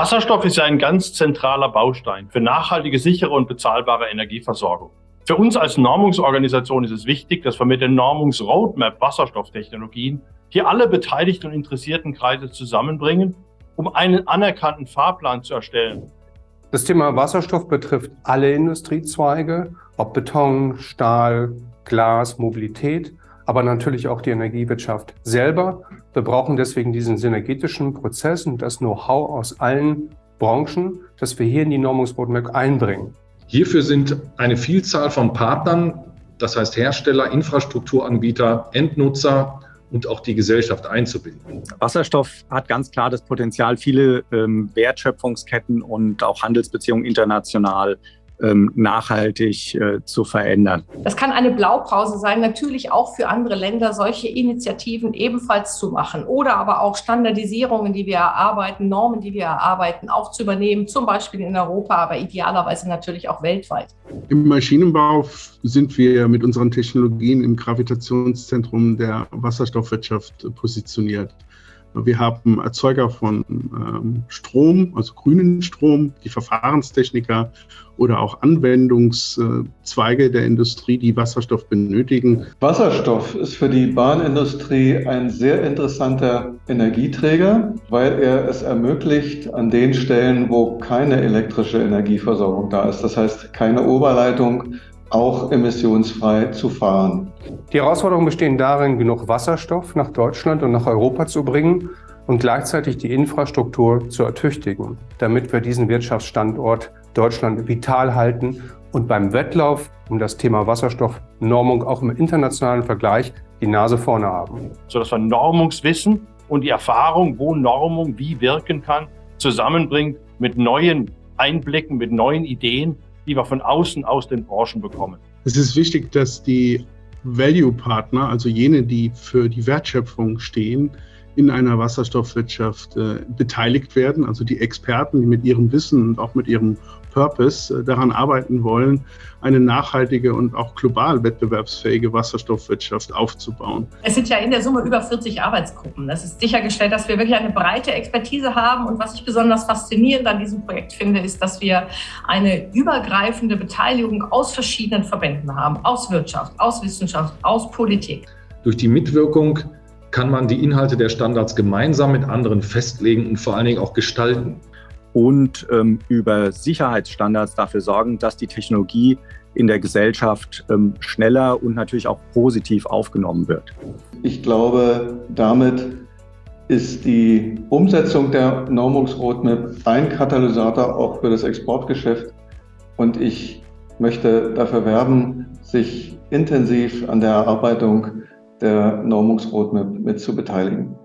Wasserstoff ist ja ein ganz zentraler Baustein für nachhaltige, sichere und bezahlbare Energieversorgung. Für uns als Normungsorganisation ist es wichtig, dass wir mit der Normungsroadmap Wasserstofftechnologien hier alle beteiligten und interessierten Kreise zusammenbringen, um einen anerkannten Fahrplan zu erstellen. Das Thema Wasserstoff betrifft alle Industriezweige, ob Beton, Stahl, Glas, Mobilität, aber natürlich auch die Energiewirtschaft selber. Wir brauchen deswegen diesen synergetischen Prozess und das Know-how aus allen Branchen, das wir hier in die Normungsroadmap einbringen. Hierfür sind eine Vielzahl von Partnern, das heißt Hersteller, Infrastrukturanbieter, Endnutzer und auch die Gesellschaft einzubinden. Wasserstoff hat ganz klar das Potenzial, viele ähm, Wertschöpfungsketten und auch Handelsbeziehungen international nachhaltig äh, zu verändern. Das kann eine Blaupause sein, natürlich auch für andere Länder solche Initiativen ebenfalls zu machen oder aber auch Standardisierungen, die wir erarbeiten, Normen, die wir erarbeiten, auch zu übernehmen, zum Beispiel in Europa, aber idealerweise natürlich auch weltweit. Im Maschinenbau sind wir mit unseren Technologien im Gravitationszentrum der Wasserstoffwirtschaft positioniert. Wir haben Erzeuger von ähm, Strom, also grünen Strom, die Verfahrenstechniker oder auch Anwendungszweige der Industrie, die Wasserstoff benötigen. Wasserstoff ist für die Bahnindustrie ein sehr interessanter Energieträger, weil er es ermöglicht, an den Stellen, wo keine elektrische Energieversorgung da ist, das heißt keine Oberleitung, auch emissionsfrei zu fahren. Die Herausforderungen bestehen darin, genug Wasserstoff nach Deutschland und nach Europa zu bringen und gleichzeitig die Infrastruktur zu ertüchtigen, damit wir diesen Wirtschaftsstandort Deutschland vital halten und beim Wettlauf um das Thema Wasserstoffnormung auch im internationalen Vergleich die Nase vorne haben. Sodass wir Normungswissen und die Erfahrung, wo Normung wie wirken kann, zusammenbringt mit neuen Einblicken, mit neuen Ideen die wir von außen aus den Branchen bekommen. Es ist wichtig, dass die Value-Partner, also jene, die für die Wertschöpfung stehen, in einer Wasserstoffwirtschaft äh, beteiligt werden, also die Experten, die mit ihrem Wissen und auch mit ihrem Purpose äh, daran arbeiten wollen, eine nachhaltige und auch global wettbewerbsfähige Wasserstoffwirtschaft aufzubauen. Es sind ja in der Summe über 40 Arbeitsgruppen. Das ist sichergestellt, dass wir wirklich eine breite Expertise haben. Und was ich besonders faszinierend an diesem Projekt finde, ist, dass wir eine übergreifende Beteiligung aus verschiedenen Verbänden haben, aus Wirtschaft, aus Wissenschaft, aus Politik. Durch die Mitwirkung kann man die Inhalte der Standards gemeinsam mit anderen festlegen und vor allen Dingen auch gestalten und ähm, über Sicherheitsstandards dafür sorgen, dass die Technologie in der Gesellschaft ähm, schneller und natürlich auch positiv aufgenommen wird. Ich glaube, damit ist die Umsetzung der Normungsroadmap ein Katalysator auch für das Exportgeschäft. Und ich möchte dafür werben, sich intensiv an der Erarbeitung der Normungsroadmap mit zu beteiligen.